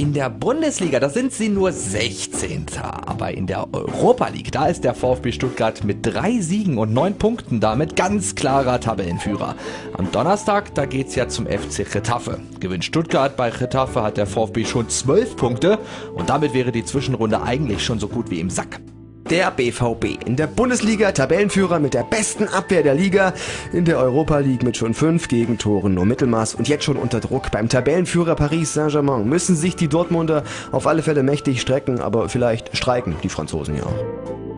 In der Bundesliga, da sind sie nur 16. Aber in der Europa League, da ist der VfB Stuttgart mit drei Siegen und neun Punkten damit ganz klarer Tabellenführer. Am Donnerstag, da geht's ja zum FC Getafe. Gewinnt Stuttgart bei Getafe hat der VfB schon zwölf Punkte und damit wäre die Zwischenrunde eigentlich schon so gut wie im Sack. Der BVB in der Bundesliga Tabellenführer mit der besten Abwehr der Liga, in der Europa League mit schon fünf Gegentoren nur Mittelmaß und jetzt schon unter Druck. Beim Tabellenführer Paris Saint-Germain müssen sich die Dortmunder auf alle Fälle mächtig strecken, aber vielleicht streiken die Franzosen ja auch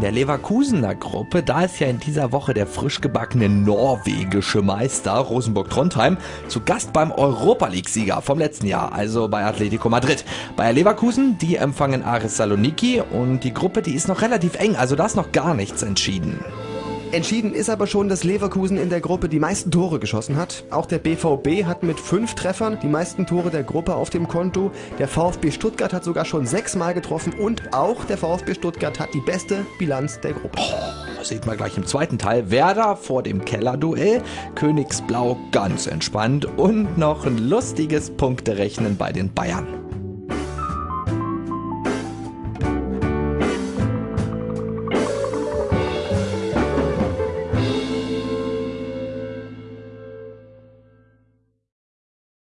der Leverkusener Gruppe, da ist ja in dieser Woche der frisch gebackene norwegische Meister Rosenburg Trondheim zu Gast beim Europa League-Sieger vom letzten Jahr, also bei Atletico Madrid. Bei Leverkusen, die empfangen Aris Saloniki und die Gruppe, die ist noch relativ eng, also da ist noch gar nichts entschieden. Entschieden ist aber schon, dass Leverkusen in der Gruppe die meisten Tore geschossen hat. Auch der BVB hat mit fünf Treffern die meisten Tore der Gruppe auf dem Konto. Der VfB Stuttgart hat sogar schon sechsmal getroffen und auch der VfB Stuttgart hat die beste Bilanz der Gruppe. Oh, sieht man gleich im zweiten Teil. Werder vor dem Kellerduell, Königsblau ganz entspannt und noch ein lustiges Punkterechnen bei den Bayern.